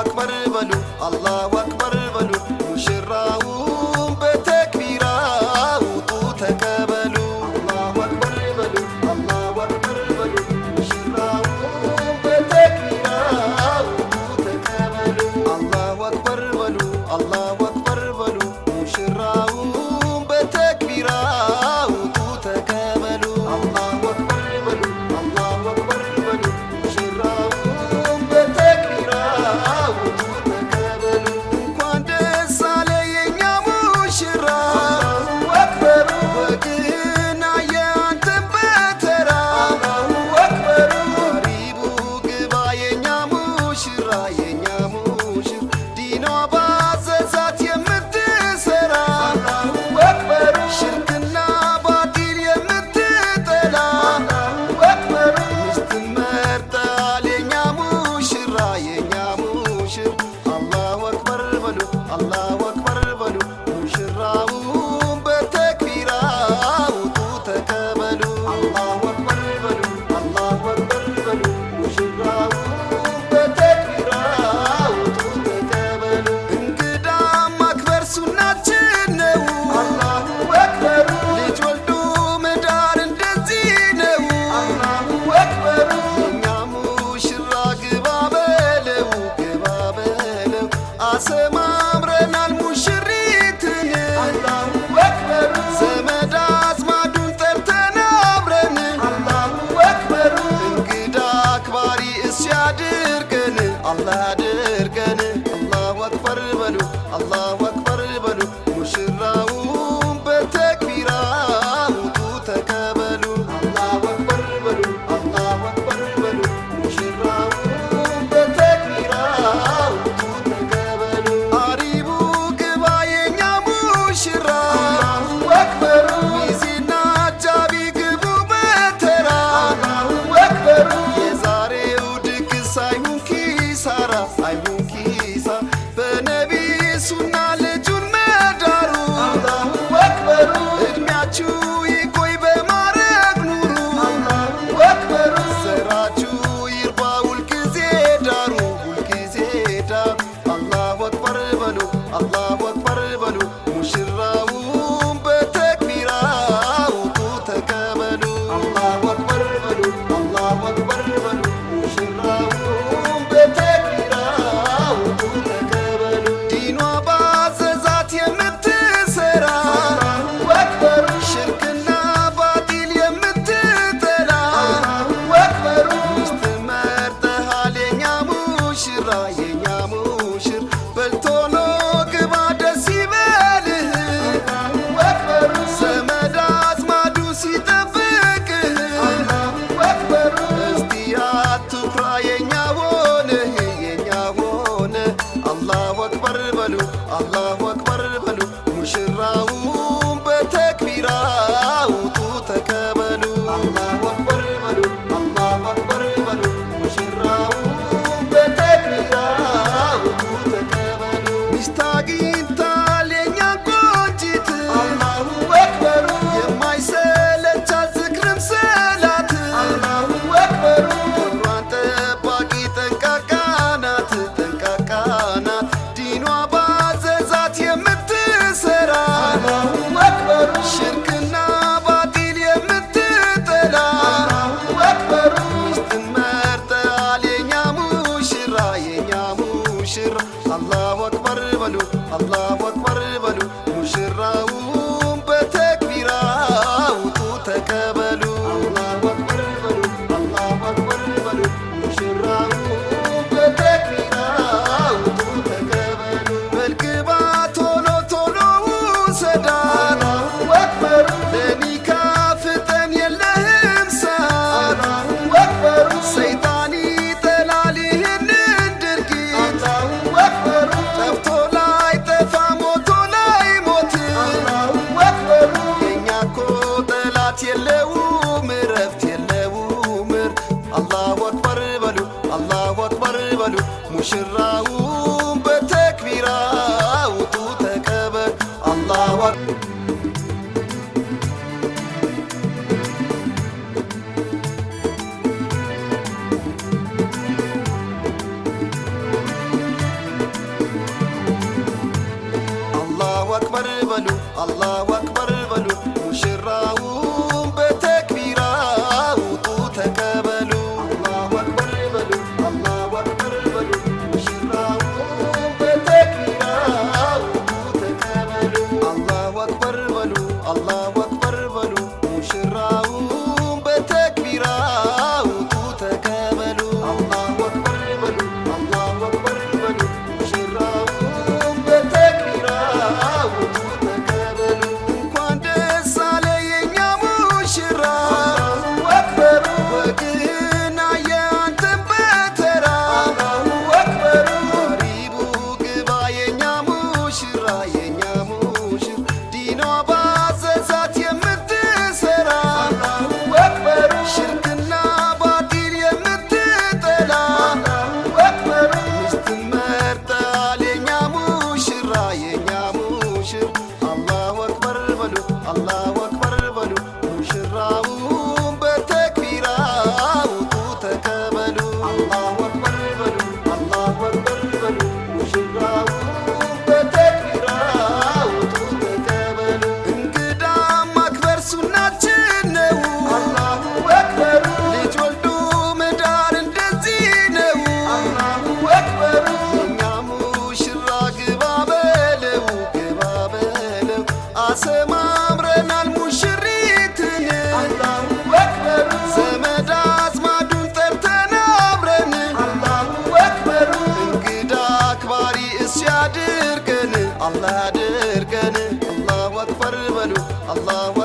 أكبر بلو الله أكبر. እረፍት የለውም እረፍት የለውም። አላሁ አክበር በሉ አላሁ አክበር በሉ ሙሽራው አላሁ አክበር በሉ ሙሽራውን በተክቢራ አላሁ አክበር አላሁ አክበር በሉ ሙሽራውን በተክቢራ ውጡ ማክበር ሱናችን ነው። አላሁ ልጅ ወልዱ መዳር እንደዚህ ነው። አላሁ አክበሩ እኛ ሙሽራ አሰማ الله أكبر. الله